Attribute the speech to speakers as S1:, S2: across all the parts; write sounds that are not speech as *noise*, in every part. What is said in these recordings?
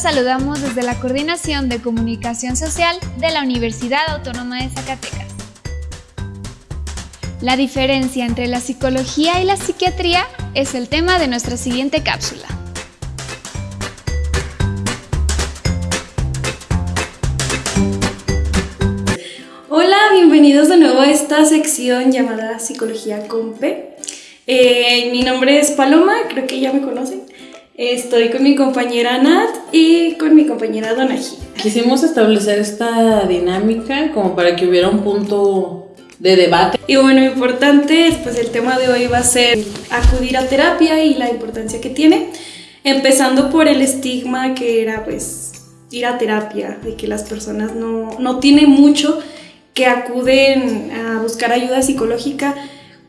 S1: Saludamos desde la Coordinación de Comunicación Social de la Universidad Autónoma de Zacatecas. La diferencia entre la psicología y la psiquiatría es el tema de nuestra siguiente cápsula.
S2: Hola, bienvenidos de nuevo a esta sección llamada Psicología con P. Eh, mi nombre es Paloma, creo que ya me conocen. Estoy con mi compañera Nat y con mi compañera Donají.
S3: Quisimos establecer esta dinámica como para que hubiera un punto de debate.
S2: Y bueno, importante, pues el tema de hoy va a ser acudir a terapia y la importancia que tiene, empezando por el estigma que era pues ir a terapia, de que las personas no, no tienen mucho que acuden a buscar ayuda psicológica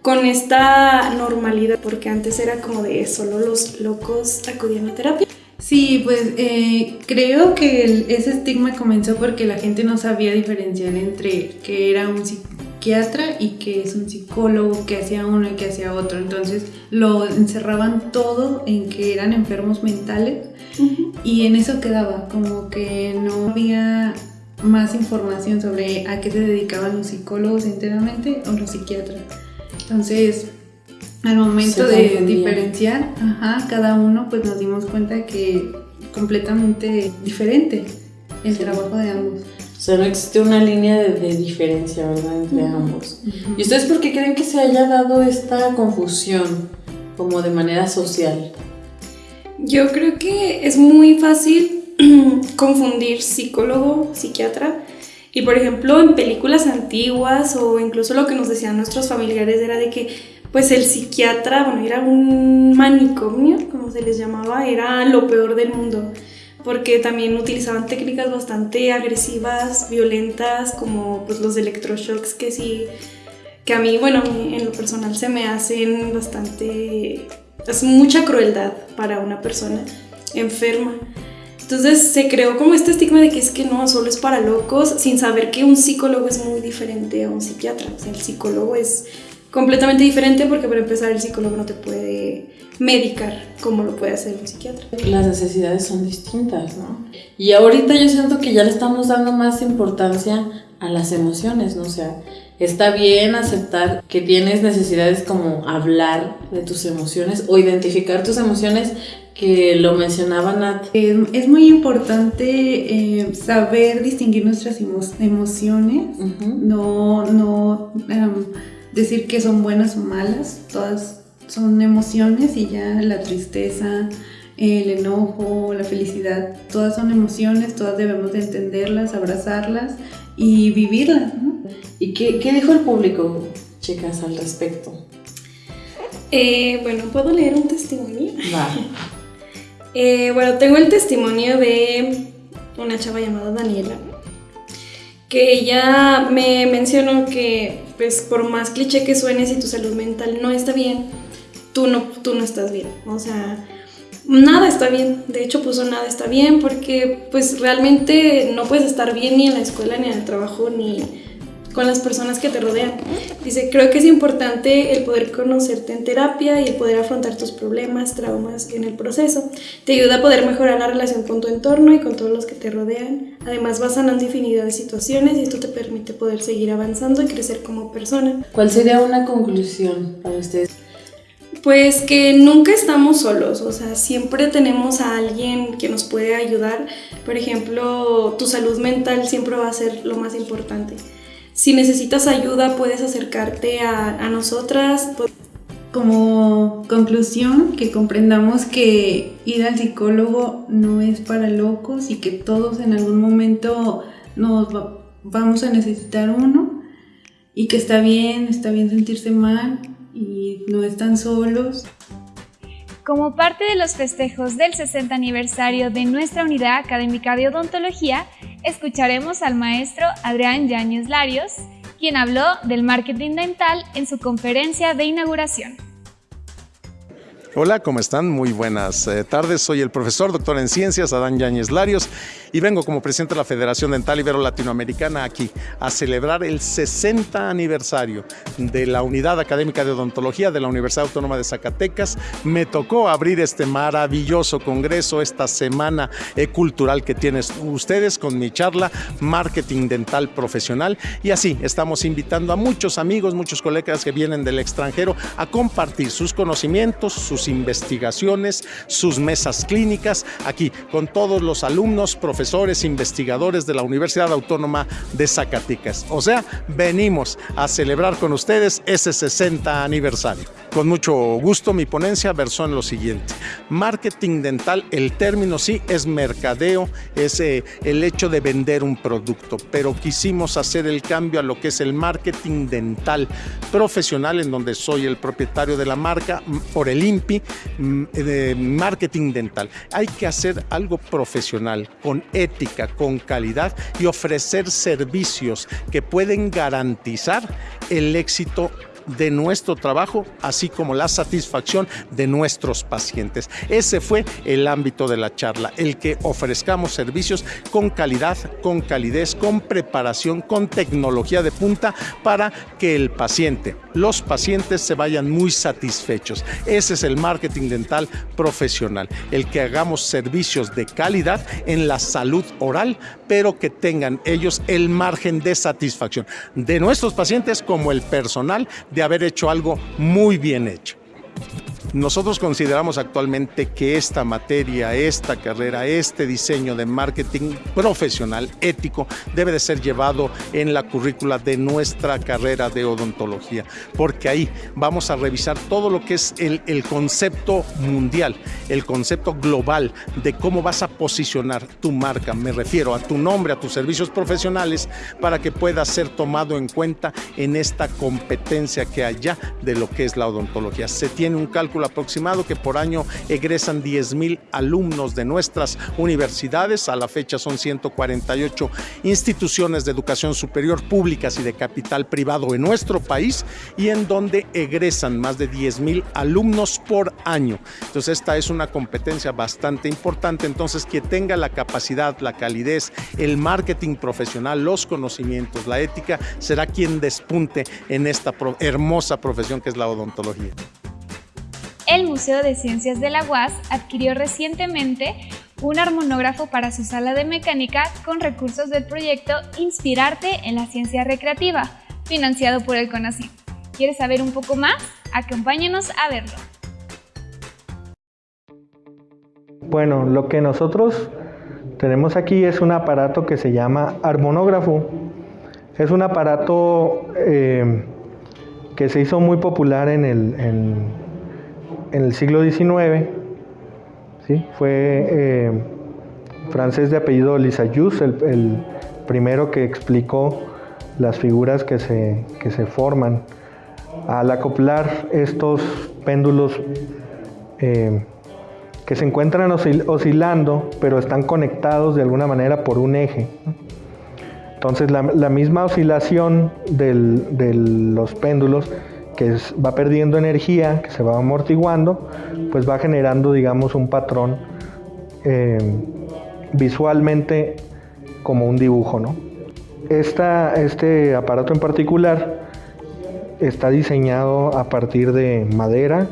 S2: con esta normalidad, porque antes era como de solo los locos acudían a terapia.
S4: Sí, pues eh, creo que ese estigma comenzó porque la gente no sabía diferenciar entre que era un psiquiatra y que es un psicólogo, que hacía uno y que hacía otro. Entonces lo encerraban todo en que eran enfermos mentales y en eso quedaba, como que no había más información sobre a qué se dedicaban los psicólogos enteramente o los psiquiatras. Entonces, al momento de diferenciar ajá, cada uno, pues nos dimos cuenta que completamente diferente el trabajo de ambos.
S3: O sea, no existe una línea de, diferencia, ¿verdad? Entre ambos. ¿Y ustedes por qué creen que se haya dado esta confusión como de manera social?
S2: Yo creo que es muy fácil *clears throat* confundir psicólogo, psiquiatra, y por ejemplo, en películas antiguas o incluso lo que nos decían nuestros familiares era de que pues el psiquiatra, bueno, era un manicomio, como se les llamaba, era lo peor del mundo, porque también utilizaban técnicas bastante agresivas, violentas, como pues los electroshocks que sí, que a mí, bueno, en lo personal se me hacen bastante, es mucha crueldad para una persona enferma. Entonces se creó como este estigma de que es que no, solo es para locos, sin saber que un psicólogo es muy diferente a un psiquiatra. O sea, el psicólogo es completamente diferente porque para empezar el psicólogo no te puede medicar como lo puede hacer un psiquiatra.
S3: Las necesidades son distintas, ¿no? Y ahorita yo siento que ya le estamos dando más importancia a las emociones, ¿no? Sea, está bien aceptar que tienes necesidades como hablar de tus emociones o identificar tus emociones, que lo mencionaba Nat.
S4: Es, muy importante eh, saber distinguir nuestras emociones, no, no decir que son buenas o malas, todas son emociones y ya la tristeza, el enojo, la felicidad, todas son emociones, todas debemos de entenderlas, abrazarlas y vivirlas.
S3: ¿Y qué, qué, dijo el público, chicas, al respecto?
S2: Eh, bueno, ¿puedo leer un testimonio? Va. *laughs* Eh, bueno, tengo el testimonio de una chava llamada Daniela, que ella me mencionó que, pues, por más cliché que suene, si tu salud mental no está bien, tú no, tú no estás bien. O sea, nada está bien. De hecho, puso nada está bien porque, pues, realmente no puedes estar bien ni en la escuela, ni en el trabajo, ni con las personas que te rodean. Dice, creo que es importante el poder conocerte en terapia y el poder afrontar tus problemas, traumas en el proceso. Te ayuda a poder mejorar la relación con tu entorno y con todos los que te rodean. Además vas sanando infinidad de situaciones y esto te permite poder seguir avanzando y crecer como persona.
S3: ¿Cuál sería una conclusión para ustedes?
S2: Pues que nunca estamos solos, o sea, siempre tenemos a alguien que nos puede ayudar. Por ejemplo, tu salud mental siempre va a ser lo más importante. Si necesitas ayuda, puedes acercarte a, nosotras.
S4: Como conclusión, que comprendamos que ir al psicólogo no es para locos y que todos en algún momento nos vamos a necesitar uno y que está bien, está bien sentirse mal y no están solos.
S1: Como parte de los festejos del 60 aniversario de nuestra unidad académica de odontología, escucharemos al maestro Adrián Yáñez Larios, quien habló del marketing dental en su conferencia de inauguración.
S5: Hola, ¿cómo están? Muy buenas eh, tardes. Soy el profesor, doctor en ciencias, Adán Yáñez Larios, y vengo como presidente de la Federación Dental Ibero Latinoamericana aquí a celebrar el 60 aniversario de la Unidad Académica de Odontología de la Universidad Autónoma de Zacatecas. Me tocó abrir este maravilloso congreso, esta semana eh, cultural que tienen ustedes con mi charla Marketing Dental Profesional. Y así estamos invitando a muchos amigos, muchos colegas que vienen del extranjero a compartir sus conocimientos, sus investigaciones, sus mesas clínicas, aquí con todos los alumnos, profesores, investigadores de la Universidad Autónoma de Zacatecas. O sea, venimos a celebrar con ustedes ese 60 aniversario. Con mucho gusto mi ponencia versó en lo siguiente. Marketing dental, el término sí es mercadeo, es eh, el hecho de vender un producto, pero quisimos hacer el cambio a lo que es el marketing dental profesional, en donde soy el propietario de la marca por el INPI, mm, de marketing dental. Hay que hacer algo profesional, con ética, con calidad y ofrecer servicios que pueden garantizar el éxito de nuestro trabajo, así como la satisfacción de nuestros pacientes. Ese fue el ámbito de la charla, el que ofrezcamos servicios con calidad, con calidez, con preparación, con tecnología de punta para que el paciente, los pacientes se vayan muy satisfechos. Ese es el marketing dental profesional, el que hagamos servicios de calidad en la salud oral, pero que tengan ellos el margen de satisfacción de nuestros pacientes como el personal haber hecho algo muy bien hecho. Nosotros consideramos actualmente que esta materia, esta carrera, este diseño de marketing profesional, ético, debe de ser llevado en la currícula de nuestra carrera de odontología, porque ahí vamos a revisar todo lo que es el, el concepto mundial, el concepto global de cómo vas a posicionar tu marca. Me refiero a tu nombre, a tus servicios profesionales, para que pueda ser tomado en cuenta en esta competencia que ya de lo que es la odontología. Se tiene un cálculo aproximado que por año egresan 10 mil alumnos de nuestras universidades. A la fecha son 148 instituciones de educación superior públicas y de capital privado en nuestro país y en donde egresan más de 10 mil alumnos por año. Entonces esta es una competencia bastante importante. Entonces quien tenga la capacidad, la calidez, el marketing profesional, los conocimientos, la ética, será quien despunte en esta hermosa profesión que es la odontología
S1: el Museo de Ciencias de la UAS adquirió recientemente un armonógrafo para su sala de mecánica con recursos del proyecto Inspirarte en la Ciencia Recreativa, financiado por el CONACYT. ¿Quieres saber un poco más? Acompáñanos a verlo.
S6: Bueno, lo que nosotros tenemos aquí es un aparato que se llama armonógrafo. Es un aparato eh, que se hizo muy popular en el, en el siglo XIX, ¿sí? fue eh, francés de apellido Lissajous, el, el, primero que explicó las figuras que se, se forman. Al acoplar estos péndulos eh, que se encuentran oscilando, pero están conectados de alguna manera por un eje. Entonces la, misma oscilación de los péndulos que va perdiendo energía, que se va amortiguando, pues va generando, digamos, un patrón eh, visualmente como un dibujo, ¿no? este aparato en particular está diseñado a partir de madera,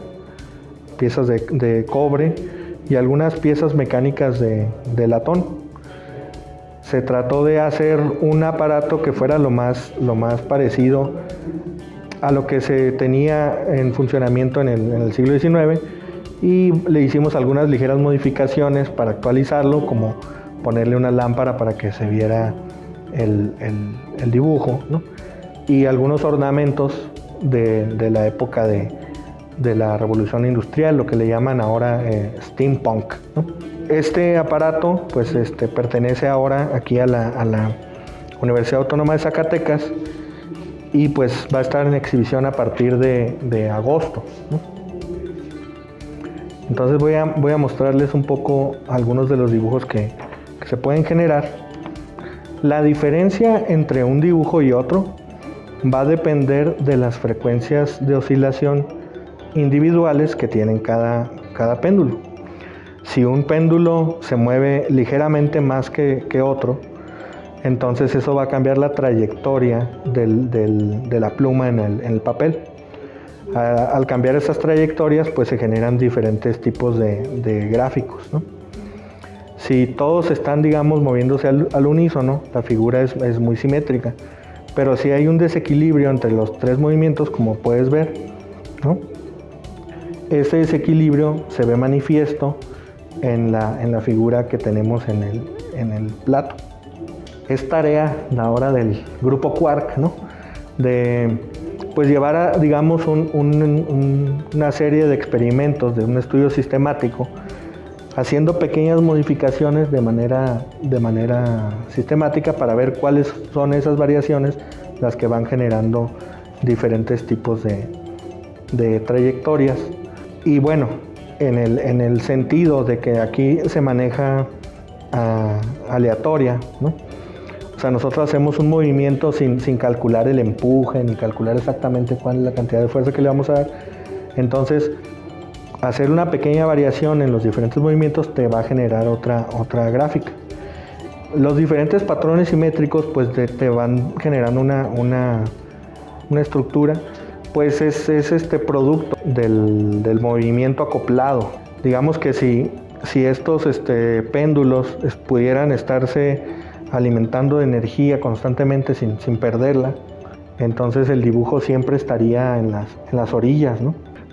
S6: piezas de, cobre y algunas piezas mecánicas de, de, latón. Se trató de hacer un aparato que fuera lo más, lo más parecido a lo que se tenía en funcionamiento en el, siglo XIX y le hicimos algunas ligeras modificaciones para actualizarlo, como ponerle una lámpara para que se viera el, dibujo, y algunos ornamentos de, la época de, la revolución industrial, lo que le llaman ahora eh, steampunk. Este aparato pues, este, pertenece ahora aquí a la, a la Universidad Autónoma de Zacatecas y pues va a estar en exhibición a partir de, agosto. Entonces voy a, mostrarles un poco algunos de los dibujos que, se pueden generar. La diferencia entre un dibujo y otro va a depender de las frecuencias de oscilación individuales que tienen cada péndulo. Si un péndulo se mueve ligeramente más que, otro, entonces eso va a cambiar la trayectoria de la pluma en el, papel. al cambiar esas trayectorias, pues se generan diferentes tipos de, gráficos. Si todos están, digamos, moviéndose al, unísono, la figura es, muy simétrica. Pero si hay un desequilibrio entre los tres movimientos, como puedes ver, ese desequilibrio se ve manifiesto en la, figura que tenemos en el plato. Es tarea ahora del grupo Quark, ¿no? De pues llevar a, digamos, una serie de experimentos, de un estudio sistemático, haciendo pequeñas modificaciones de manera, de manera sistemática para ver cuáles son esas variaciones las que van generando diferentes tipos de, de trayectorias. Y bueno, en el, en el sentido de que aquí se maneja ah, aleatoria, ¿no? O sea, nosotros hacemos un movimiento sin, sin, calcular el empuje, ni calcular exactamente cuál es la cantidad de fuerza que le vamos a dar. Entonces, hacer una pequeña variación en los diferentes movimientos te va a generar otra, otra gráfica. Los diferentes patrones simétricos pues te, te van generando una, una, una estructura pues es, este producto del, movimiento acoplado. Digamos que si, si estos este, péndulos pudieran estarse alimentando de energía constantemente sin, perderla, entonces el dibujo siempre estaría en las, orillas,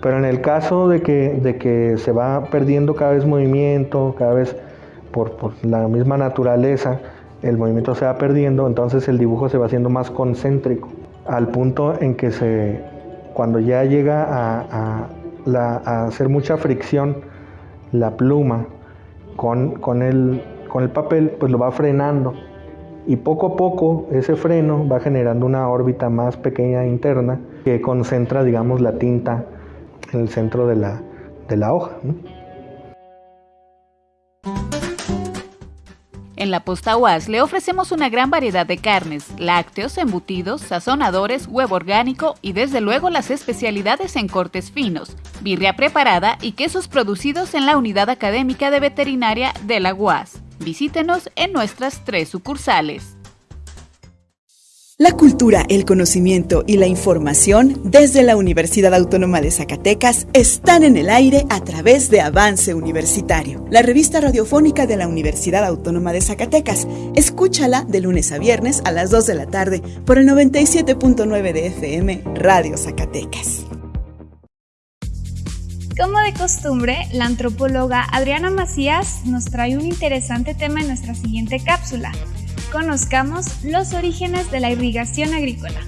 S6: Pero en el caso de que, de que se va perdiendo cada vez movimiento, cada vez por, por, la misma naturaleza, el movimiento se va perdiendo, entonces el dibujo se va haciendo más concéntrico, al punto en que se, cuando ya llega a, hacer mucha fricción la pluma con, el, con el papel, pues lo va frenando. Y poco a poco ese freno va generando una órbita más pequeña interna que concentra, digamos, la tinta en el centro de la, de la hoja.
S7: En la posta UAS le ofrecemos una gran variedad de carnes, lácteos, embutidos, sazonadores, huevo orgánico y desde luego las especialidades en cortes finos, birria preparada y quesos producidos en la unidad académica de veterinaria de la UAS. Visítenos en nuestras tres sucursales.
S8: La cultura, el conocimiento y la información desde la Universidad Autónoma de Zacatecas están en el aire a través de Avance Universitario, la revista radiofónica de la Universidad Autónoma de Zacatecas. Escúchala de lunes a viernes a las 2 de la tarde por el 97.9 de FM Radio Zacatecas.
S1: Como de costumbre, la antropóloga Adriana Macías nos trae un interesante tema en nuestra siguiente cápsula conozcamos los orígenes de la irrigación agrícola.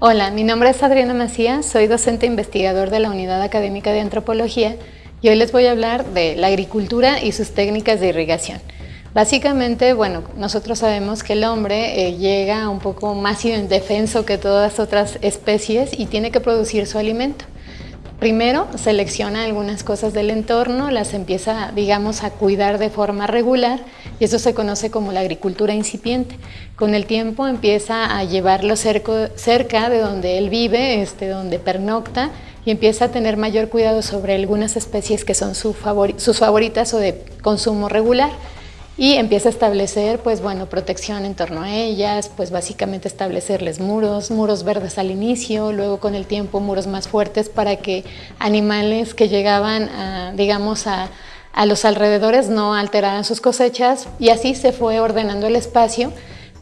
S9: Hola, mi nombre es Adriana Macías, soy docente investigador de la Unidad Académica de Antropología y hoy les voy a hablar de la agricultura y sus técnicas de irrigación. Básicamente, bueno, nosotros sabemos que el hombre eh, llega un poco más indefenso que todas otras especies y tiene que producir su alimento. Primero selecciona algunas cosas del entorno, las empieza, digamos, a cuidar de forma regular y eso se conoce como la agricultura incipiente. Con el tiempo empieza a llevarlo cerca de donde él vive, este, donde pernocta y empieza a tener mayor cuidado sobre algunas especies que son sus favoritas o de consumo regular y empieza a establecer, pues bueno, protección en torno a ellas, pues básicamente establecerles muros, muros verdes al inicio, luego con el tiempo muros más fuertes para que animales que llegaban, a, digamos, a, a los alrededores no alteraran sus cosechas y así se fue ordenando el espacio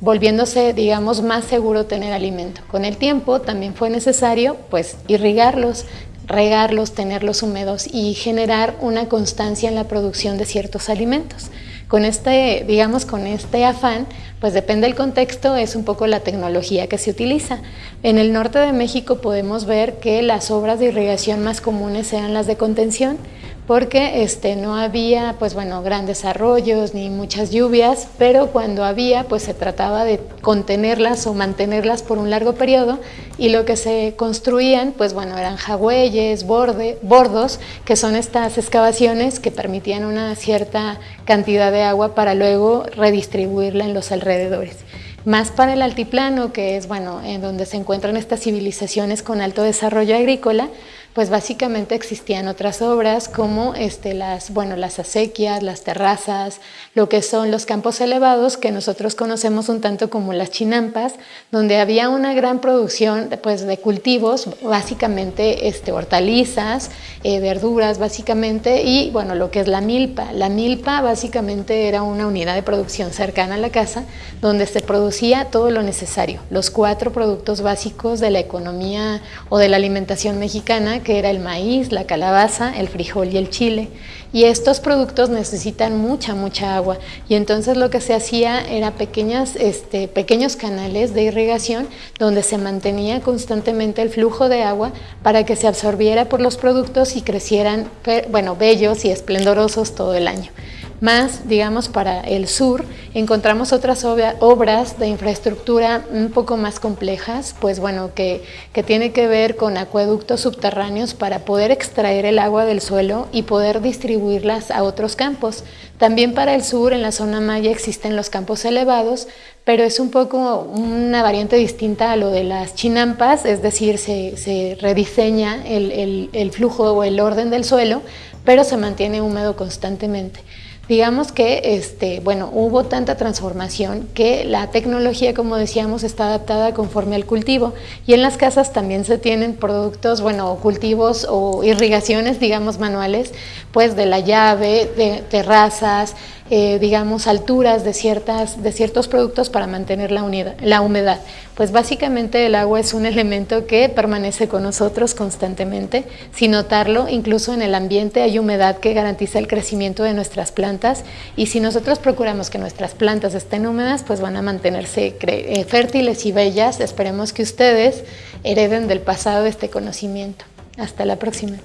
S9: volviéndose, digamos, más seguro tener alimento. Con el tiempo también fue necesario, pues, irrigarlos, regarlos, tenerlos húmedos y generar una constancia en la producción de ciertos alimentos con este, digamos, con este afán, pues depende del contexto, es un poco la tecnología que se utiliza. En el norte de México podemos ver que las obras de irrigación más comunes eran las de contención, porque este, no había pues bueno, grandes arroyos ni muchas lluvias, pero cuando había pues se trataba de contenerlas o mantenerlas por un largo periodo y lo que se construían pues bueno, eran jagüeyes, bordos, que son estas excavaciones que permitían una cierta cantidad de agua para luego redistribuirla en los alrededores. Más para el altiplano, que es bueno, en donde se encuentran estas civilizaciones con alto desarrollo agrícola, pues básicamente existían otras obras como este, las, bueno, las acequias, las terrazas, lo que son los campos elevados que nosotros conocemos un tanto como las chinampas, donde había una gran producción pues, de cultivos, básicamente este, hortalizas, eh, verduras básicamente, y bueno, lo que es la milpa. La milpa básicamente era una unidad de producción cercana a la casa donde se producía todo lo necesario, los cuatro productos básicos de la economía o de la alimentación mexicana que era el maíz, la calabaza, el frijol y el chile. Y estos productos necesitan mucha, mucha agua. Y entonces lo que se hacía era pequeñas, este, pequeños canales de irrigación donde se mantenía constantemente el flujo de agua para que se absorbiera por los productos y crecieran, bueno, bellos y esplendorosos todo el año. Más, digamos, para el sur, encontramos otras obras de infraestructura un poco más complejas, pues bueno, que, que tiene que ver con acueductos subterráneos para poder extraer el agua del suelo y poder distribuirlas a otros campos. También para el sur, en la zona maya, existen los campos elevados, pero es un poco una variante distinta a lo de las chinampas, es decir, se, se rediseña el, el, el flujo o el orden del suelo, pero se mantiene húmedo constantemente. Digamos que este, bueno, hubo tanta transformación que la tecnología, como decíamos, está adaptada conforme al cultivo. Y en las casas también se tienen productos, bueno, cultivos o irrigaciones, digamos, manuales, pues de la llave, de terrazas, eh, digamos, alturas de, ciertas, de ciertos productos para mantener la, unidad, la humedad. Pues básicamente el agua es un *laughs* elemento que permanece con nosotros constantemente. Sin notarlo, incluso en el ambiente hay humedad que garantiza el crecimiento de nuestras plantas y si nosotros procuramos que nuestras plantas estén húmedas, pues van a mantenerse eh, fértiles y bellas. Esperemos que ustedes hereden del pasado este conocimiento. Hasta la próxima.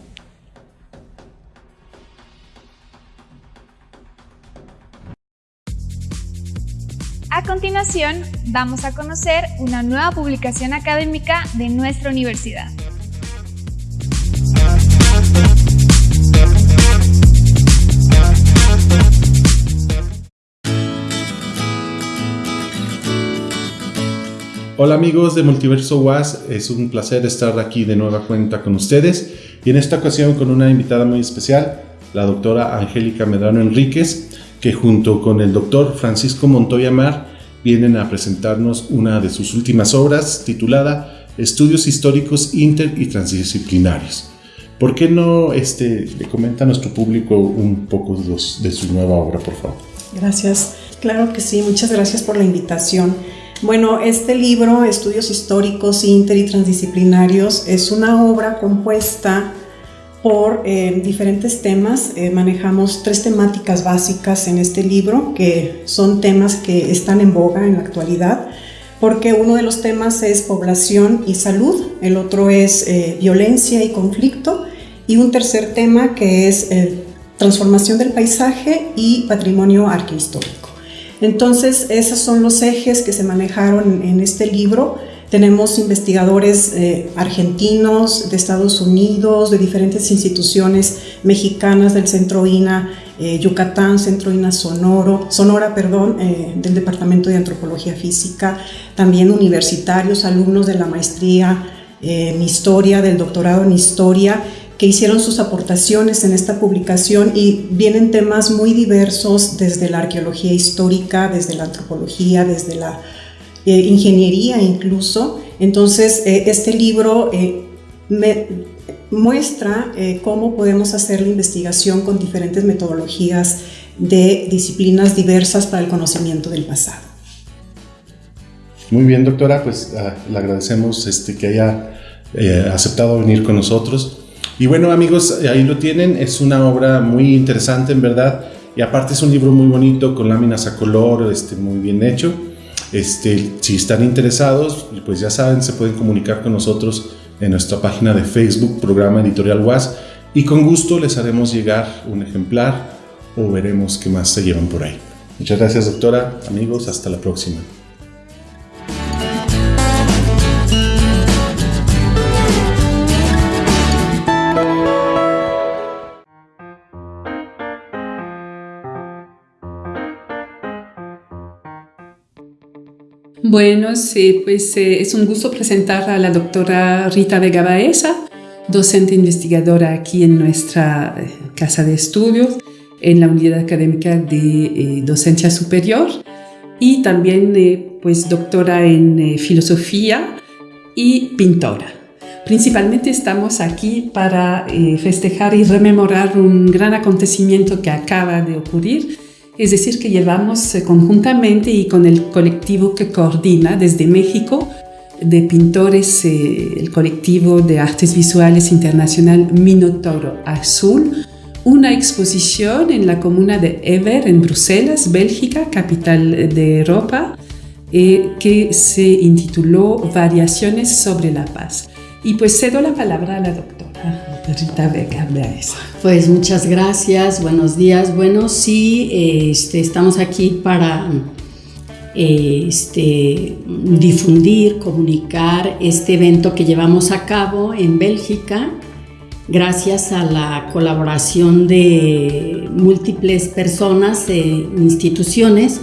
S1: A continuación, vamos a conocer una nueva publicación académica de nuestra universidad.
S10: Hola amigos de Multiverso UAS, es un placer estar aquí de nueva cuenta con ustedes y en esta ocasión con una invitada muy especial, la doctora Angélica Medrano Enríquez, que junto con el doctor Francisco Montoya Mar vienen a presentarnos una de sus últimas obras titulada Estudios Históricos Inter y Transdisciplinarios. ¿Por qué no este, le comenta a nuestro público un poco de, su nueva obra, por favor?
S11: Gracias. Claro que sí, muchas gracias por la invitación. Bueno, este libro, Estudios Históricos Inter y Transdisciplinarios, es una obra compuesta por eh, diferentes temas. Eh, manejamos tres temáticas básicas en este libro, que son temas que están en boga en la actualidad, porque uno de los temas es población y salud, el otro es eh, violencia y conflicto, y un tercer tema que es transformación del paisaje y patrimonio arquehistórico. Entonces, esos son los ejes que se manejaron en este libro. Tenemos investigadores eh, argentinos, de Estados Unidos, de diferentes instituciones mexicanas del Centro INA eh, Yucatán, Centro INA Sonoro, Sonora, perdón, eh, del Departamento de Antropología Física, también universitarios, alumnos de la maestría en Historia, del doctorado en Historia, que hicieron sus aportaciones en esta publicación y vienen temas muy diversos desde la arqueología histórica, desde la antropología, desde la eh, ingeniería incluso. Entonces, eh, este libro eh, me muestra cómo podemos hacer la investigación con diferentes metodologías de disciplinas diversas para el conocimiento del pasado.
S10: Muy bien, doctora, pues ah, le agradecemos este, que haya aceptado venir con nosotros. Y bueno, amigos, ahí lo tienen, es una obra muy interesante en verdad, y aparte es un libro muy bonito, con láminas a color, este, muy bien hecho. Este, si están interesados, pues ya saben, se pueden comunicar con nosotros en nuestra página de Facebook, programa editorial WAS, y con gusto les haremos llegar un ejemplar o veremos qué más se llevan por ahí. Muchas gracias doctora, amigos, hasta la próxima.
S12: Bueno, sí, pues eh, es un gusto presentar a la doctora Rita Vega Baeza, docente investigadora aquí en nuestra eh, casa de estudios, en la unidad académica de eh, docencia superior y también pues doctora en filosofía y pintora. Principalmente estamos aquí para festejar y rememorar un gran acontecimiento que acaba de ocurrir es decir, que llevamos eh, conjuntamente y con el colectivo que coordina desde México de pintores, eh, el colectivo de artes visuales internacional Minotauro Azul, una exposición en la comuna de Ever, en Bruselas, Bélgica, capital de Europa, eh, que se intituló Variaciones sobre la paz. Y pues cedo la palabra a la doctora. Rita Vega
S13: Pues muchas gracias, buenos días. Bueno, sí, este, estamos aquí para este, difundir, comunicar este evento que llevamos a cabo en Bélgica gracias a la colaboración de múltiples personas e instituciones.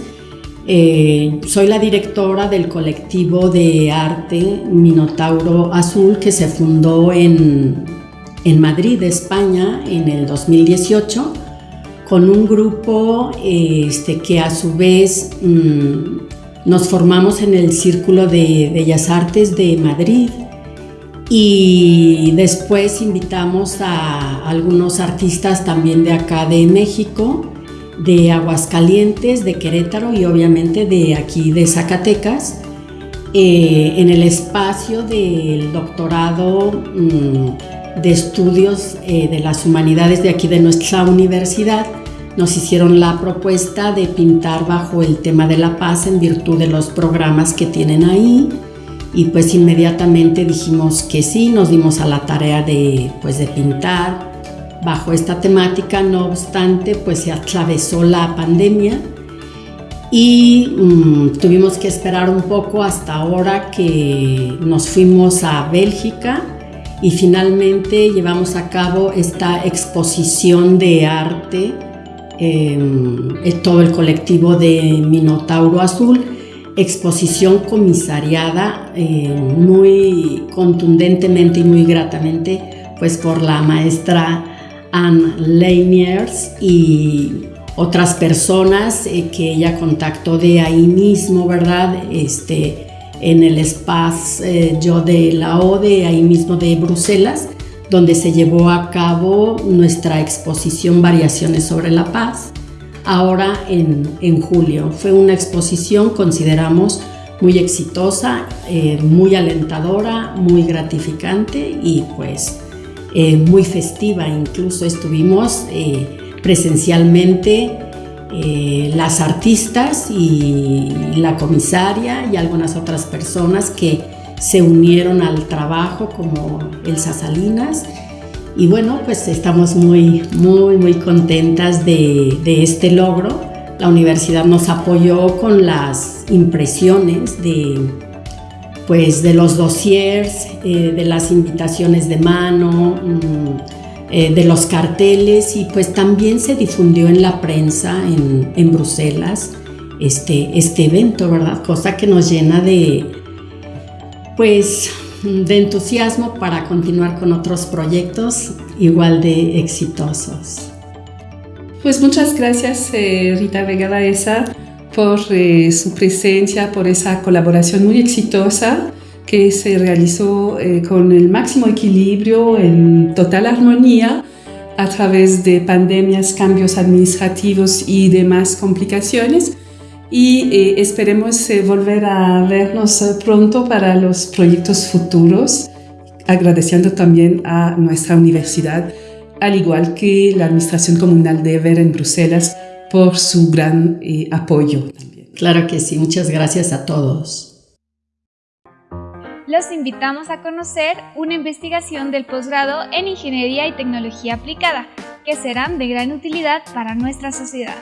S13: Eh, soy la directora del colectivo de arte Minotauro Azul que se fundó en en Madrid, España, en el 2018, con un grupo este, que a su vez mm, nos formamos en el Círculo de Bellas Artes de Madrid. Y después invitamos a algunos artistas también de acá de México, de Aguascalientes, de Querétaro y obviamente de aquí de Zacatecas, eh, en el espacio del doctorado mm, de estudios eh, de las humanidades de aquí de nuestra universidad nos hicieron la propuesta de pintar bajo el tema de la paz en virtud de los programas que tienen ahí. Y pues inmediatamente dijimos que sí, nos dimos a la tarea de pues de pintar bajo esta temática, no obstante pues se atravesó la pandemia y mm, tuvimos que esperar un poco hasta ahora que nos fuimos a Bélgica y finalmente llevamos a cabo esta exposición de arte em, en todo el colectivo de Minotauro Azul, exposición comisariada em, muy contundentemente y muy gratamente pues por la maestra Anne Leiniers y otras personas eh, que ella contactó de ahí mismo, ¿verdad? Este, en el espacio eh, yo de la ODE, ahí mismo de Bruselas, donde se llevó a cabo nuestra exposición Variaciones sobre la Paz, ahora en, en julio. Fue una exposición, consideramos, muy exitosa, eh, muy alentadora, muy gratificante y pues eh, muy festiva. Incluso estuvimos presencialmente eh, las artistas y la comisaria y algunas otras personas que se unieron al trabajo como Elsa Salinas. Y bueno, pues estamos muy, muy, muy contentas de, este logro. La universidad nos apoyó con las impresiones de, pues, de los dossiers, eh, de las invitaciones de mano, mm, eh, de los carteles y pues también se difundió en la prensa en, Bruselas este, este evento, ¿verdad? Cosa que nos llena de, pues, de entusiasmo para continuar con otros proyectos igual de exitosos.
S12: Pues muchas gracias eh, Rita Vega Baeza por eh, su presencia, por esa colaboración muy exitosa que se realizó eh, con el máximo equilibrio, en total armonía, a través de pandemias, cambios administrativos y demás complicaciones. Y eh, esperemos eh, volver a vernos pronto para los proyectos futuros, agradeciendo también a nuestra universidad, al igual que la Administración Comunal de Ever en Bruselas, por su gran apoyo.
S13: Claro que sí, muchas gracias a todos
S1: los invitamos a conocer una investigación del posgrado en Ingeniería y Tecnología Aplicada, que serán de gran utilidad para nuestra sociedad.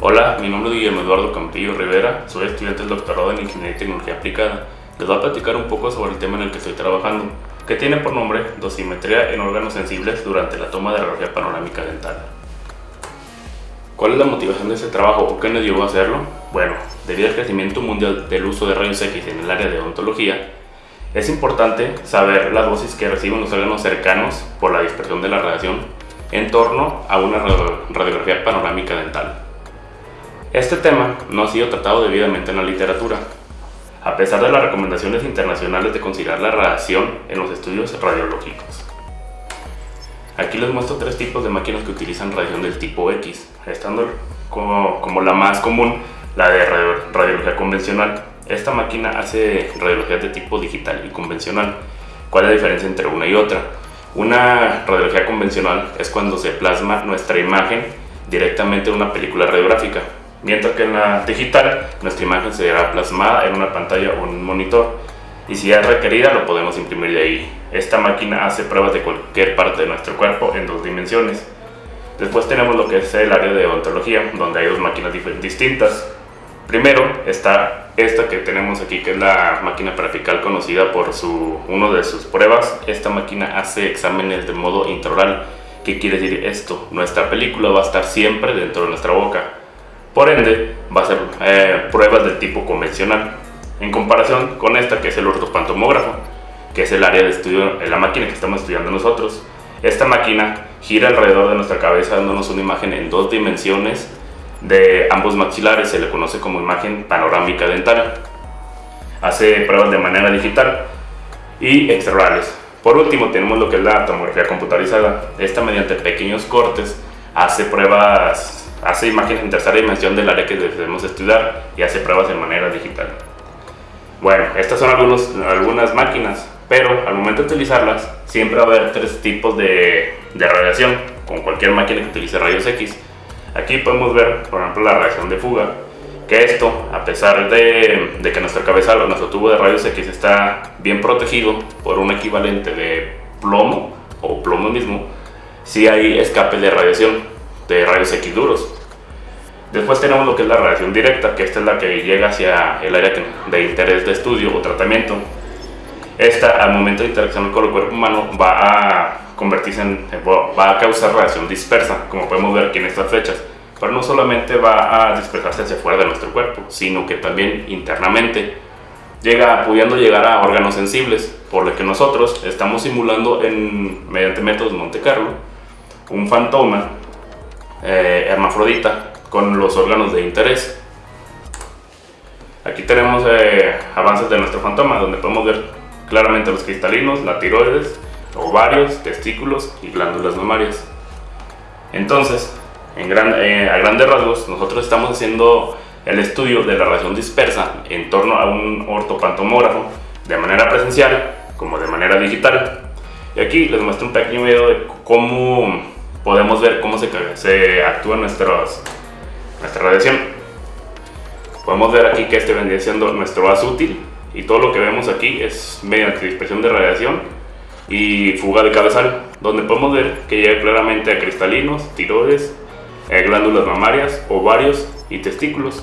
S14: Hola, mi nombre es Guillermo Eduardo Campillo Rivera, soy estudiante del doctorado en Ingeniería y Tecnología Aplicada. Les voy a platicar un poco sobre el tema en el que estoy trabajando. Que tiene por nombre dosimetría en órganos sensibles durante la toma de radiografía panorámica dental. ¿Cuál es la motivación de este trabajo o qué nos llevó a hacerlo? Bueno, debido al crecimiento mundial del uso de rayos X en el área de odontología, es importante saber las dosis que reciben los órganos cercanos por la dispersión de la radiación en torno a una radiografía panorámica dental. Este tema no ha sido tratado debidamente en la literatura, a pesar de las recomendaciones internacionales de considerar la radiación en los estudios radiológicos. Aquí les muestro tres tipos de máquinas que utilizan radiación del tipo X, estando como, la más común la de radiología convencional, esta máquina hace radiologías de tipo digital y convencional. ¿Cuál es la diferencia entre una y otra? Una radiología convencional es cuando se plasma nuestra imagen directamente en una película radiográfica, mientras que en la digital nuestra imagen será plasmada en una pantalla o un monitor y si es requerida lo podemos imprimir de ahí. Esta máquina hace pruebas de cualquier parte de nuestro cuerpo en dos dimensiones. Después tenemos lo que es el área de odontología, donde hay dos máquinas distintas. Primero está esta que tenemos aquí, que es la máquina parafical conocida por su, uno de sus pruebas. Esta máquina hace exámenes de modo intraoral. ¿Qué quiere decir esto? Nuestra película va a estar siempre dentro de nuestra boca. Por ende, va a ser eh, pruebas del tipo convencional. En comparación con esta, que es el ortopantomógrafo, que es el área de estudio, la máquina que estamos estudiando nosotros. Esta máquina gira alrededor de nuestra cabeza dándonos una imagen en dos dimensiones de ambos maxilares, se le conoce como imagen panorámica dental. Hace pruebas de manera digital y extraorales. Por último tenemos lo que es la tomografía computarizada. Esta mediante pequeños cortes hace pruebas, hace imágenes en tercera dimensión del área que debemos estudiar y hace pruebas de manera digital. Bueno, estas son algunos, algunas máquinas, pero al momento de utilizarlas siempre va a haber tres tipos de, de radiación, con cualquier máquina que utilice rayos X Aquí podemos ver, por ejemplo, la reacción de fuga, que esto, a pesar de, que nuestra cabeza o nuestro tubo de rayos X está bien protegido por un equivalente de plomo o plomo mismo, sí hay escape de radiación, de rayos X duros. Después tenemos lo que es la radiación directa, que esta es la que llega hacia el área de interés de estudio o tratamiento. Esta, al momento de interacción con el cuerpo humano, va a convertirse en, va a causar radiación dispersa, como podemos ver aquí en estas fechas. Pero no solamente va a dispersarse hacia fuera de nuestro cuerpo, sino que también internamente, llega, pudiendo llegar a órganos sensibles, por lo que nosotros estamos simulando en, mediante métodos Monte Carlo un fantoma eh, hermafrodita con los órganos de interés. Aquí tenemos eh, avances de nuestro fantoma, donde podemos ver claramente los cristalinos, la tiroides, ovarios, testículos y glándulas mamarias. Entonces, en eh, a grandes rasgos, nosotros estamos haciendo el estudio de la radiación dispersa en torno a un ortopantomógrafo de manera presencial como de manera digital. Y aquí les muestro un pequeño video de cómo podemos ver cómo se, se actúa nuestros, nuestra radiación. Podemos ver aquí que este vendría siendo nuestro vaso útil y todo lo que vemos aquí es mediante dispersión de radiación y fuga de cabezal, donde podemos ver que llega claramente a cristalinos, tiroides, eh, glándulas mamarias, ovarios y testículos,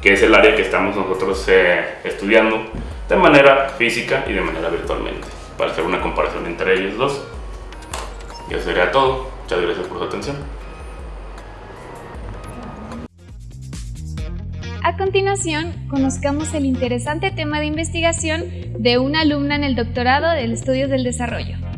S14: que es el área que estamos nosotros eh, estudiando de manera física y de manera virtualmente, para hacer una comparación entre ellos dos. Y eso sería todo. Muchas gracias por su atención.
S1: A continuación, conozcamos el interesante tema de investigación de una alumna en el doctorado del Estudios del Desarrollo.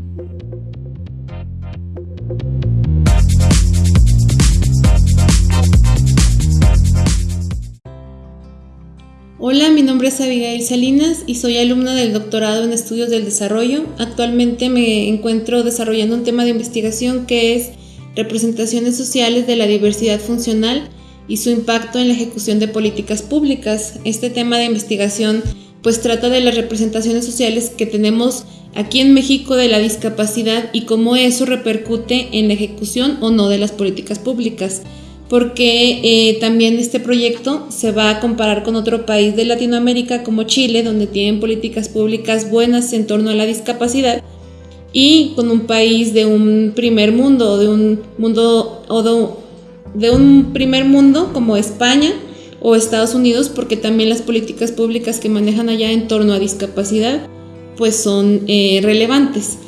S15: Hola, mi nombre es Abigail Salinas y soy alumna del doctorado en Estudios del Desarrollo. Actualmente me encuentro desarrollando un tema de investigación que es representaciones sociales de la diversidad funcional y su impacto en la ejecución de políticas públicas. Este tema de investigación pues trata de las representaciones sociales que tenemos aquí en México de la discapacidad y cómo eso repercute en la ejecución o no de las políticas públicas. Porque eh, también este proyecto se va a comparar con otro país de Latinoamérica como Chile, donde tienen políticas públicas buenas en torno a la discapacidad, y con un país de un primer mundo, de un mundo o de de un primer mundo como España o Estados Unidos, porque también las políticas públicas que manejan allá en torno a discapacidad pues son eh, relevantes.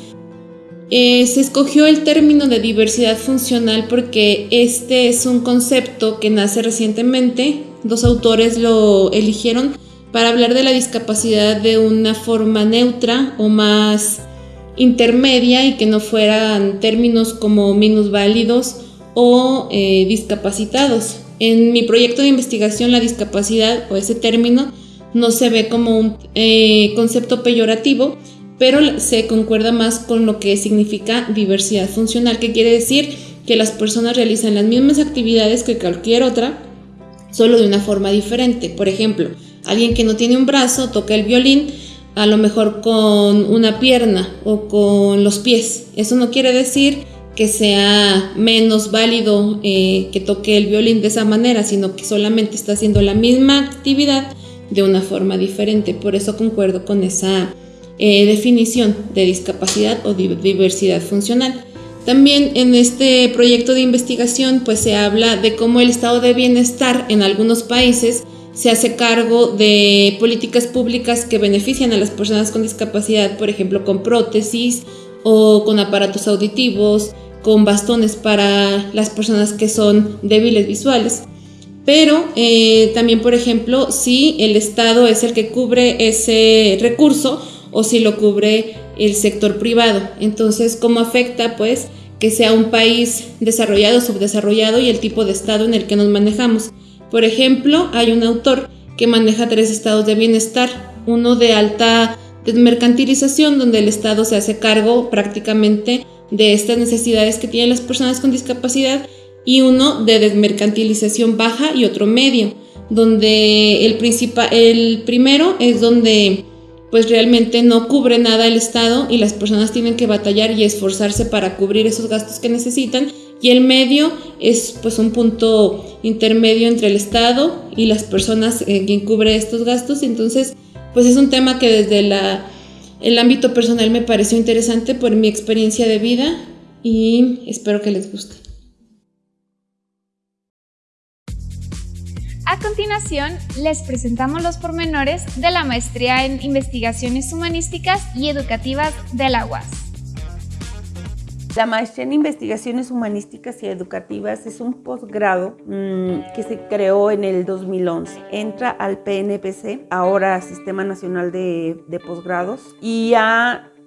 S15: Eh, se escogió el término de diversidad funcional porque este es un concepto que nace recientemente. Dos autores lo eligieron para hablar de la discapacidad de una forma neutra o más intermedia y que no fueran términos como minusválidos o eh, discapacitados. En mi proyecto de investigación la discapacidad o ese término no se ve como un eh, concepto peyorativo, pero se concuerda más con lo que significa diversidad funcional, que quiere decir que las personas realizan las mismas actividades que cualquier otra, solo de una forma diferente. Por ejemplo, alguien que no tiene un brazo toca el violín, a lo mejor con una pierna o con los pies. Eso no quiere decir que sea menos válido eh, que toque el violín de esa manera, sino que solamente está haciendo la misma actividad de una forma diferente. Por eso concuerdo con esa eh, definición de discapacidad o diversidad funcional. También en este proyecto de investigación pues se habla de cómo el estado de bienestar en algunos países se hace cargo de políticas públicas que benefician a las personas con discapacidad, por ejemplo, con prótesis o con aparatos auditivos, con bastones para las personas que son débiles visuales. Pero eh, también, por ejemplo, si el Estado es el que cubre ese recurso o si lo cubre el sector privado. Entonces, ¿cómo afecta pues que sea un país desarrollado o subdesarrollado y el tipo de Estado en el que nos manejamos? Por ejemplo, hay un autor que maneja tres estados de bienestar, uno de alta mercantilización, donde el Estado se hace cargo prácticamente de estas necesidades que tienen las personas con discapacidad, y uno de desmercantilización baja y otro medio, donde el, el primero es donde pues realmente no cubre nada el Estado y las personas tienen que batallar y esforzarse para cubrir esos gastos que necesitan y el medio es pues un punto intermedio entre el Estado y las personas en quien estos gastos entonces pues es un tema que desde la, el ámbito personal me pareció interesante por mi experiencia de vida y espero que les guste.
S1: A continuación, les presentamos los pormenores de la maestría en Investigaciones Humanísticas y Educativas de la UAS.
S16: La maestría en Investigaciones Humanísticas y Educativas es un posgrado mm, que se creó en el 2011. Entra al PNPC, ahora Sistema Nacional de, Posgrados, y,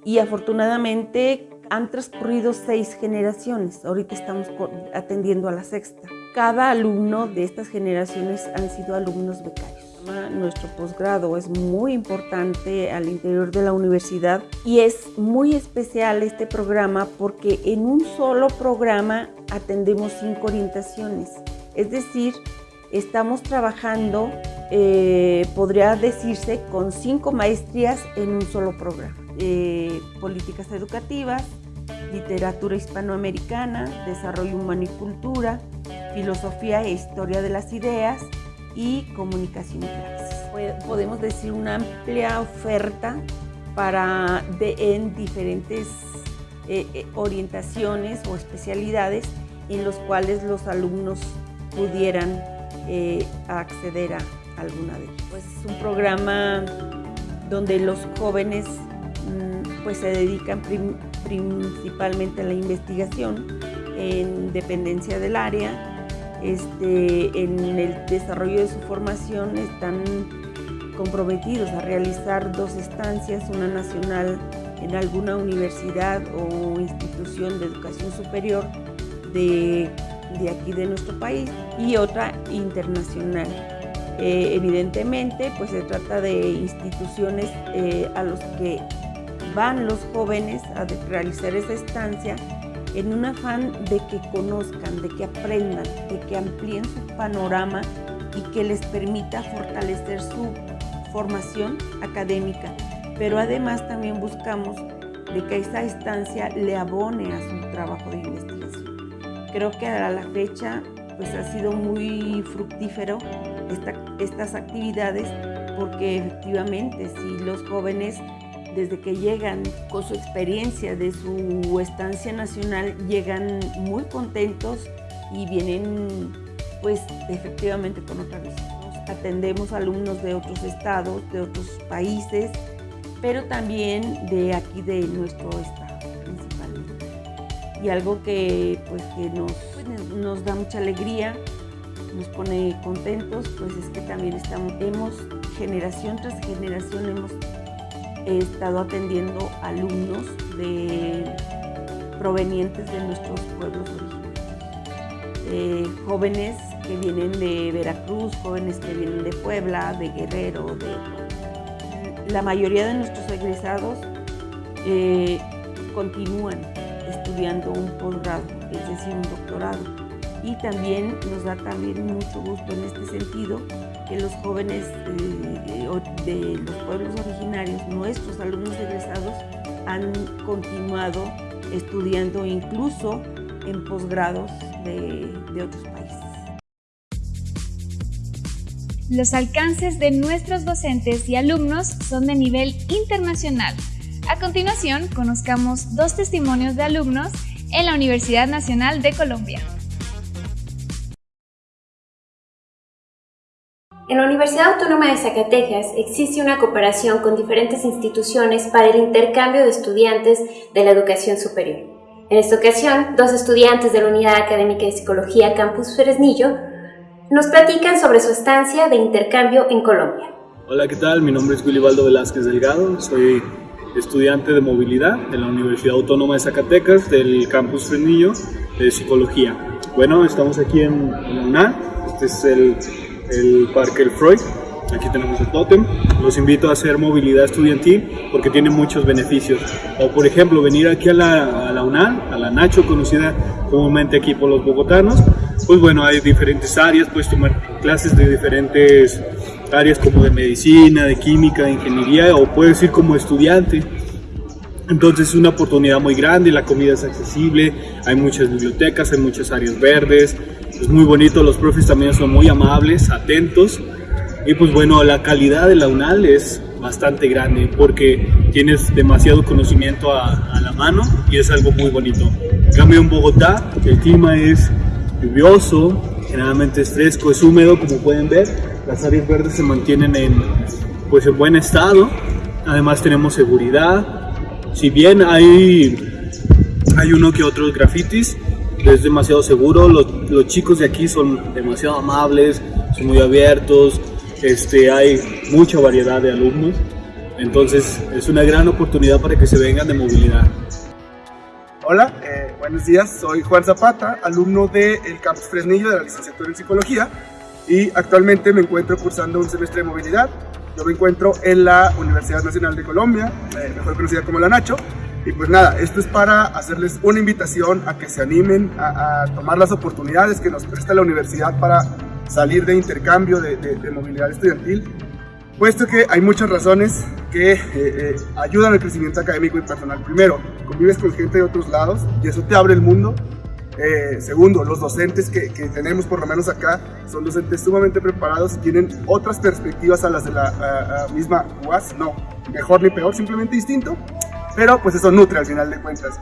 S16: y afortunadamente han transcurrido seis generaciones. Ahorita estamos atendiendo a la sexta. Cada alumno de estas generaciones han sido alumnos becarios. Nuestro posgrado es muy importante al interior de la universidad y es muy especial este programa porque en un solo programa atendemos cinco orientaciones. Es decir, estamos trabajando, eh, podría decirse, con cinco maestrías en un solo programa. Eh, políticas educativas, literatura hispanoamericana, desarrollo humano y cultura, filosofía e historia de las ideas y comunicación y praxis. Podemos decir una amplia oferta para en diferentes eh, eh, orientaciones o especialidades en los cuales los alumnos pudieran eh, acceder a alguna de ellas. Pues es un programa donde los jóvenes mm, pues se dedican principalmente la investigación en dependencia del área este, en el desarrollo de su formación están comprometidos a realizar dos estancias, una nacional en alguna universidad o institución de educación superior de, aquí de nuestro país y otra internacional. Eh, evidentemente, pues se trata de instituciones eh, a los que van los jóvenes a realizar esa estancia en un afán de que conozcan, de que aprendan, de que amplíen su panorama y que les permita fortalecer su formación académica. Pero además también buscamos de que esta estancia le abone a su trabajo de investigación. Creo que a la fecha pues ha sido muy fructífero estas actividades porque efectivamente si los jóvenes desde que llegan con su experiencia de su estancia nacional, llegan muy contentos y vienen pues efectivamente con otra visión. Atendemos alumnos de otros estados, de otros países pero también de aquí de nuestro estado principalmente. Y algo que, pues, que nos, nos da mucha alegría, nos pone contentos, pues es que también estamos, hemos, generación tras generación, hemos estado atendiendo alumnos provenientes de nuestros pueblos originarios. Eh, jóvenes que vienen de Veracruz, jóvenes que vienen de Puebla, de Guerrero, de... La mayoría de nuestros egresados eh, continúan estudiando un posgrado, es decir, un doctorado. Y también nos da también mucho gusto en este sentido que los jóvenes eh, de los pueblos originarios, nuestros alumnos egresados, han continuado estudiando incluso en posgrados de otros países.
S1: Los alcances de nuestros docentes y alumnos son de nivel internacional. A continuación, conozcamos dos testimonios de alumnos en la Universidad Nacional de Colombia.
S17: En la Universidad Autónoma de Zacatecas existe una cooperación con diferentes instituciones para el intercambio de estudiantes de la educación superior. En esta ocasión, dos estudiantes de la Unidad Académica de Psicología Campus Fresnillo nos platican sobre su estancia de intercambio en Colombia.
S18: Hola, ¿qué tal? Mi nombre es Wilibaldo Velázquez Delgado, soy estudiante de movilidad en la Universidad Autónoma de Zacatecas del Campus Fresnillo de Psicología. Bueno, estamos aquí en, en UNAM, este es el el Parque El Freud. Aquí tenemos el tótem. Los invito a hacer movilidad estudiantil porque tiene muchos beneficios. O por ejemplo, venir aquí a la, a la UNAM, a la Nacho, conocida comúnmente aquí por los bogotanos. Pues bueno, hay diferentes áreas, puedes tomar clases de diferentes áreas como de medicina, de química, de ingeniería, o puedes ir como estudiante. Entonces es una oportunidad muy grande, la comida es accesible, hay muchas bibliotecas, hay muchas áreas verdes, es muy bonito, los profes también son muy amables, atentos. Y pues bueno, la calidad de la UNAL es bastante grande porque tienes demasiado conocimiento a, la mano y es algo muy bonito. En cambio en Bogotá el clima es lluvioso, generalmente es fresco, es húmedo como pueden ver, las áreas verdes se mantienen en, pues en buen estado, además tenemos seguridad, si bien hay, hay uno que otros grafitis, es demasiado seguro, los, los, chicos de aquí son demasiado amables, son muy abiertos, este, hay mucha variedad de alumnos, entonces es una gran oportunidad para que se vengan de movilidad.
S19: Hola, eh, buenos días, soy Juan Zapata, alumno del Campus Fresnillo de la licenciatura en Psicología y actualmente me encuentro cursando un semestre de movilidad. Yo me encuentro en la Universidad Nacional de Colombia, eh, mejor conocida como la Nacho, y pues nada, esto es para hacerles una invitación a que se animen a, tomar las oportunidades que nos presta la universidad para salir de intercambio de, movilidad estudiantil, puesto que hay muchas razones que eh, eh, ayudan al crecimiento académico y personal. Primero, convives con gente de otros lados y eso te abre el mundo. Eh, segundo, los docentes que, tenemos por lo menos acá son docentes sumamente preparados y tienen otras perspectivas a las de la misma UAS, no mejor ni peor, simplemente distinto pero pues eso nutre al final de cuentas.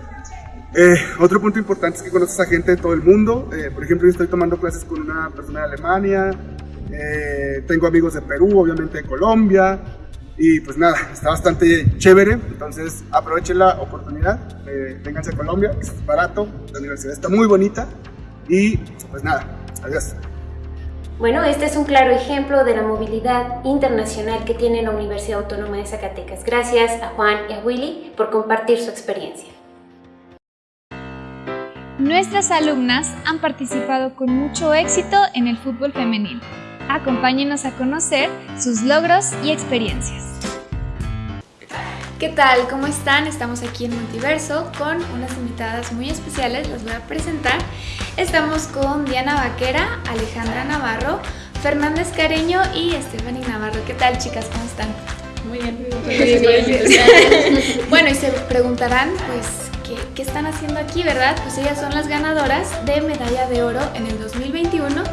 S19: Eh, otro punto importante es que conoces a gente de todo el mundo. Eh, por ejemplo, yo estoy tomando clases con una persona de Alemania, eh, tengo amigos de Perú, obviamente de Colombia, y pues nada, está bastante chévere. Entonces aprovechen la oportunidad, vénganse a Colombia, es barato, la universidad está muy bonita, y pues nada, adiós.
S17: Bueno, este es un claro ejemplo de la movilidad internacional que tiene la Universidad Autónoma de Zacatecas. Gracias a Juan y a Willy por compartir su experiencia.
S1: Nuestras alumnas han participado con mucho éxito en el fútbol femenino. Acompáñenos a conocer sus logros y experiencias. ¿Qué tal? ¿Cómo están? Estamos aquí en Multiverso con unas invitadas muy especiales, las voy a presentar. Estamos con Diana Vaquera, Alejandra Navarro, Fernández Careño y Stephanie Navarro. ¿Qué tal chicas? ¿Cómo están?
S20: Muy bien, muy bien. *laughs*
S1: bueno, y se preguntarán, pues, ¿qué, ¿qué, están haciendo aquí, verdad? Pues ellas son las ganadoras de medalla de oro en el 2021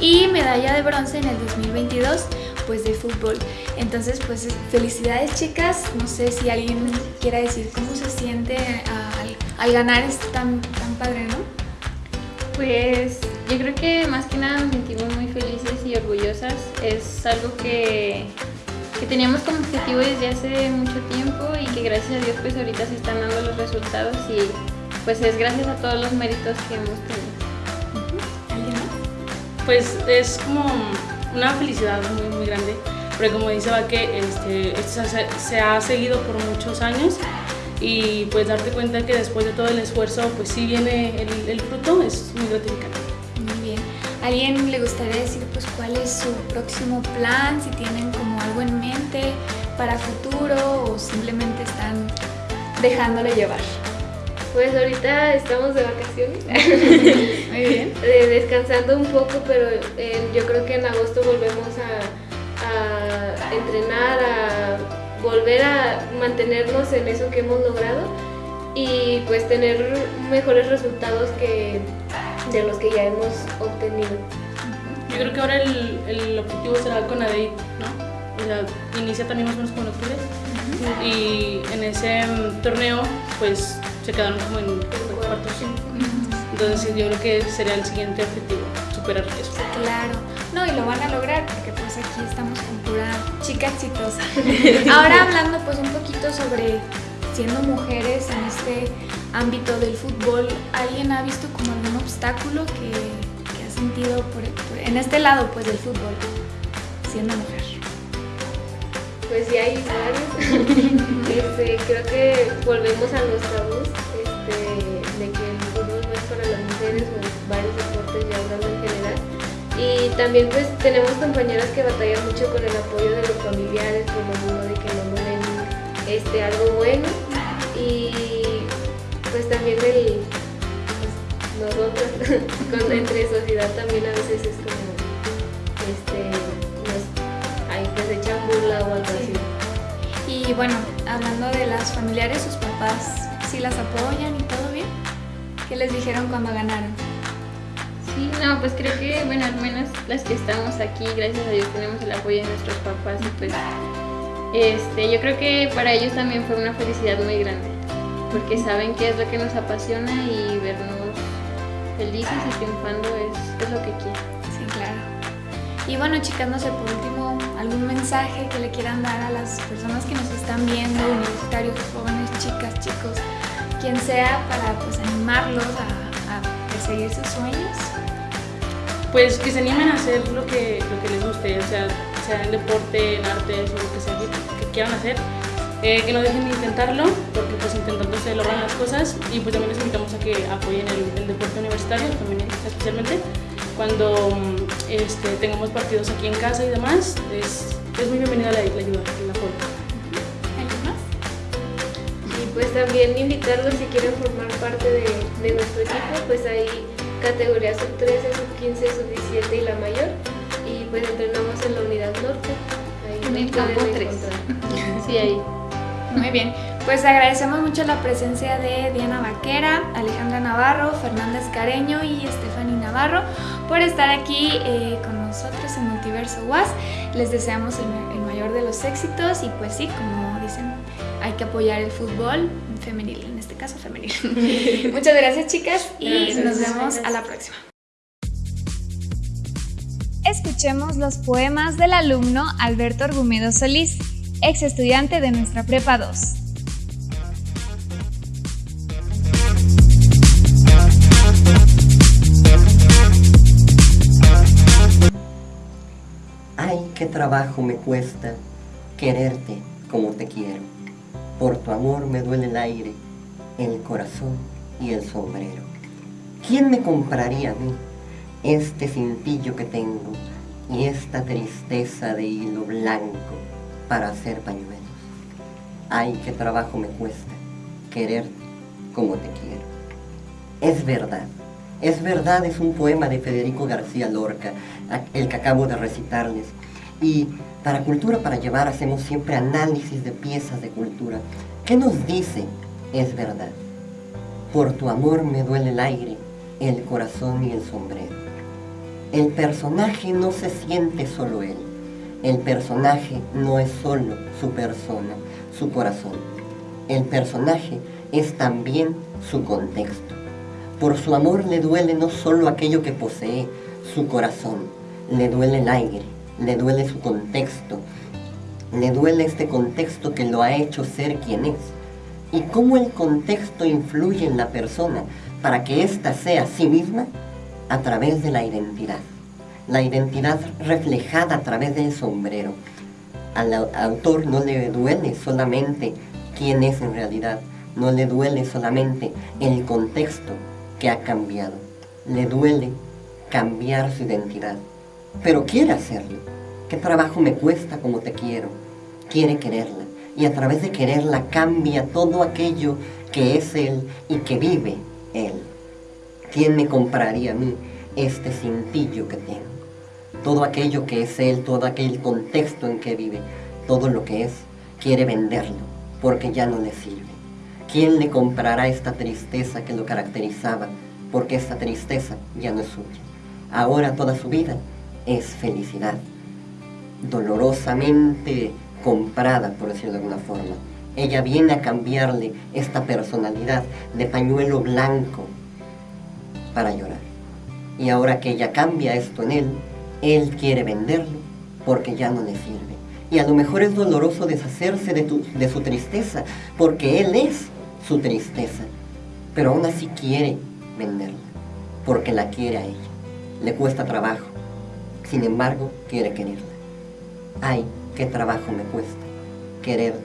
S1: y medalla de bronce en el 2022 pues de fútbol. Entonces pues felicidades chicas, no sé si alguien quiera decir cómo se siente al, al ganar, es tan, tan padre, ¿no?
S20: Pues yo creo que más que nada nos sentimos muy felices y orgullosas. Es algo que que teníamos como objetivo desde hace mucho tiempo y que gracias a Dios pues ahorita se están dando los resultados y pues es gracias a todos los méritos que hemos tenido.
S21: ¿Alguien más?
S22: Pues es como una felicidad muy muy grande, porque como dice Vaque, este, se, ha seguido por muchos años y pues darte cuenta que después de todo el esfuerzo pues sí viene el, el fruto es muy gratificante.
S21: Muy bien. ¿Alguien le gustaría decir pues cuál es su próximo plan? Si tienen como algo en mente para futuro o simplemente están dejándole llevar.
S20: Pues ahorita estamos de vacaciones. *laughs*
S21: Muy bien. *laughs*
S20: Eh, descansando un poco, pero eh, yo creo que en agosto volvemos a, a entrenar, a volver a mantenernos en eso que hemos logrado y pues tener mejores resultados que de los que ya hemos obtenido.
S22: Yo creo que ahora el, el objetivo será con ADEI, ¿no? O sea, inicia también más o menos como en octubre y en ese torneo pues se quedaron como en cuartos. Entonces yo creo que sería el siguiente objetivo, superar eso.
S21: Claro. No, y lo van a lograr porque pues aquí estamos con pura chica exitosa. *laughs* Ahora hablando pues un poquito sobre siendo mujeres en este ámbito del fútbol, ¿alguien ha visto como algún obstáculo que, que ha sentido por, por- en este lado pues del fútbol siendo mujer?
S20: Pues sí hay varios. *laughs* Este, creo que volvemos a los tabús este, de que el fútbol no es para las mujeres o varios deportes ya hablando en general. Y también pues tenemos compañeras que batallan mucho con el apoyo de los familiares por lo mismo de que no ven este, algo bueno. Y pues también el, pues, nosotros *laughs* con, entre sociedad también a veces es como este, nos, ahí pues echan burla o algo.
S21: Y bueno, hablando de las familiares, sus papás sí las apoyan y todo bien. ¿Qué les dijeron cuando ganaron?
S20: Sí, no, pues creo que, bueno, al menos las que estamos aquí, gracias a Dios tenemos el apoyo de nuestros papás y pues este, yo creo que para ellos también fue una felicidad muy grande, porque saben qué es lo que nos apasiona y vernos felices y triunfando es, es lo que quieren.
S21: Sí, claro. Y bueno, chicas, no sé, por último, algún mensaje que le quieran dar a las personas que nos están viendo, universitarios, jóvenes, chicas, chicos, quien sea, para pues animarlos a, a perseguir sus sueños.
S22: Pues que se animen a hacer lo que, lo que les guste, o sea, sea en deporte, en artes o lo que sea que, quieran hacer. Eh, que no dejen de intentarlo, porque pues intentando se logran las cosas y pues también les invitamos a que apoyen el, deporte universitario, especialmente cuando mm, este, tengamos partidos aquí en casa y demás, es, es muy bienvenida la, la ayuda, el apoyo.
S20: Y pues también invitarlos si quieren formar parte de, de nuestro equipo, pues hay categorías sub 13, sub 15, sub 17 y la mayor. Y pues entrenamos en la unidad norte. Ahí
S21: En el campo tres.
S20: encontrar. *laughs* Sí, ahí.
S21: Muy bien, pues agradecemos mucho la presencia de Diana Vaquera, Alejandra Navarro, Fernanda Escareño y Stephanie Navarro por estar aquí eh, con nosotros en Multiverso Was. Les deseamos el, ma- el mayor de los éxitos y pues sí, como dicen, hay que apoyar el fútbol femenil, en este caso femenil. *laughs* Muchas gracias chicas y
S20: Gracias.
S21: nos vemos a la próxima. Escuchemos los poemas del alumno Alberto Argumedo Solís, ex estudiante de nuestra Prepa 2.
S23: Qué trabajo me cuesta quererte como te quiero. Por tu amor me duele el aire, el corazón y el sombrero. ¿Quién me compraría a mí este cintillo que tengo y esta tristeza de hilo blanco para hacer pañuelos? Ay, qué trabajo me cuesta quererte como te quiero. Es verdad, es verdad, es un poema de Federico García Lorca, el que acabo de recitarles. Y para Cultura para Llevar hacemos siempre análisis de piezas de cultura. ¿Qué nos dice? Es verdad. Por tu amor me duele el aire, el corazón y el sombrero. El personaje no se siente solo él. El personaje no es solo su persona, su corazón. El personaje es también su contexto. Por su amor le duele no solo aquello que posee, su corazón, le duele el aire, le duele su contexto, Le duele este contexto que lo ha hecho ser quien es. Y cómo el contexto influye en la persona para que ésta sea sí misma a través de la identidad. La identidad reflejada a través del sombrero. Al autor no le duele solamente quién es en realidad, no le duele solamente el contexto que ha cambiado, le duele cambiar su identidad, pero quiere hacerlo. ¿Qué trabajo me cuesta como te quiero? Quiere quererla y a través de quererla cambia todo aquello que es Él y que vive Él. ¿Quién me compraría a mí este cintillo que tengo? Todo aquello que es Él, todo aquel contexto en que vive, todo lo que es, quiere venderlo porque ya no le sirve. ¿Quién le comprará esta tristeza que lo caracterizaba? Porque esta tristeza ya no es suya. Ahora toda su vida es felicidad, dolorosamente comprada, por decirlo de alguna forma. Ella viene a cambiarle esta personalidad de pañuelo blanco para llorar. Y ahora que ella cambia esto en él, él quiere venderlo porque ya no le sirve. Y a lo mejor es doloroso deshacerse de, de su tristeza, porque él es su tristeza, pero aún así quiere venderla, porque la quiere a ella. Le cuesta trabajo, sin embargo, quiere quererla. Ay, qué trabajo me cuesta quererte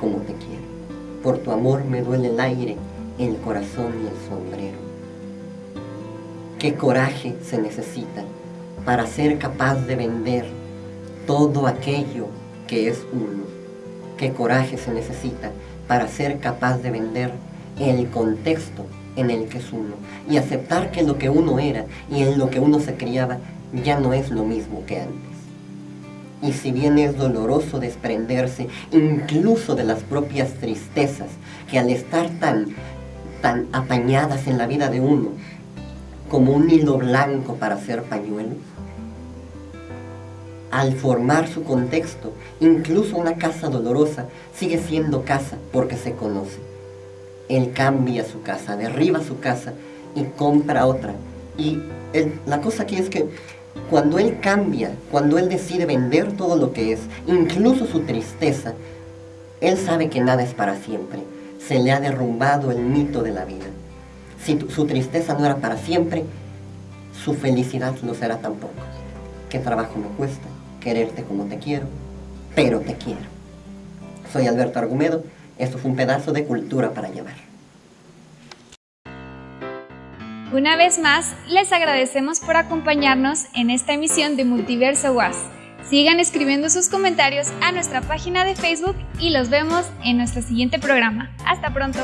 S23: como te quiero. Por tu amor me duele el aire, el corazón y el sombrero. Qué coraje se necesita para ser capaz de vender todo aquello que es uno. Qué coraje se necesita para ser capaz de vender el contexto en el que es uno y aceptar que lo que uno era y en lo que uno se criaba ya no es lo mismo que antes. Y si bien es doloroso desprenderse incluso de las propias tristezas que al estar tan, tan apañadas en la vida de uno como un hilo blanco para hacer pañuelos, al formar su contexto, incluso una casa dolorosa sigue siendo casa porque se conoce. Él cambia su casa, derriba su casa y compra otra. Y la cosa aquí es que cuando él cambia, cuando él decide vender todo lo que es, incluso su tristeza, él sabe que nada es para siempre. Se le ha derrumbado el mito de la vida. Si su tristeza no era para siempre, su felicidad no será tampoco. ¿Qué trabajo me cuesta? quererte como te quiero, pero te quiero. Soy Alberto Argumedo, esto fue un pedazo de cultura para llevar.
S1: Una vez más, les agradecemos por acompañarnos en esta emisión de Multiverso Was. Sigan escribiendo sus comentarios a nuestra página de Facebook y los vemos en nuestro siguiente programa. Hasta pronto.